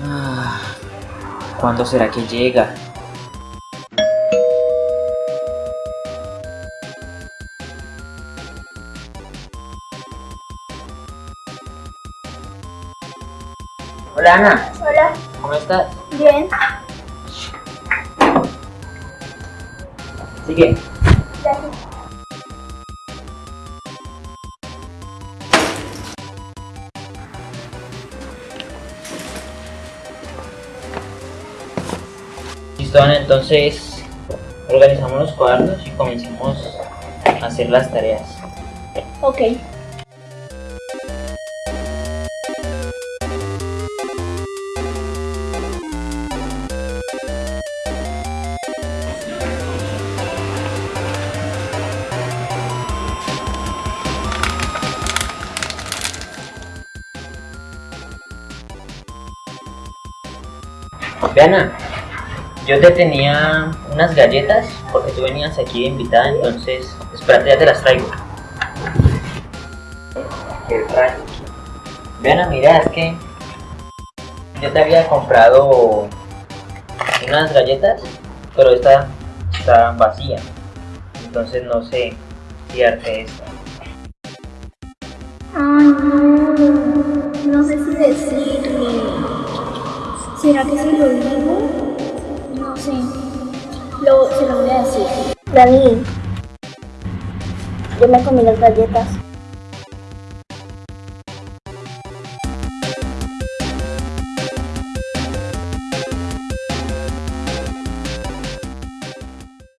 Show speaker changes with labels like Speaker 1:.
Speaker 1: Ah, ¿Cuándo será que llega? Hola Ana,
Speaker 2: Hola,
Speaker 1: ¿cómo estás?
Speaker 2: bien,
Speaker 1: Sigue.
Speaker 2: gracias.
Speaker 1: Listo entonces organizamos los cuadernos y comencemos a hacer las tareas.
Speaker 2: Ok.
Speaker 1: Ve Ana, yo te tenía unas galletas porque tú venías aquí de invitada, entonces espérate, ya te las traigo. Qué raro. Ana, mira, es que yo te había comprado unas galletas, pero esta está vacía, entonces no sé si darte esta.
Speaker 2: No sé si decirle. ¿Será que si lo digo? Sé. Lo, se lo voy a decir.
Speaker 3: Dani, yo me comí las galletas.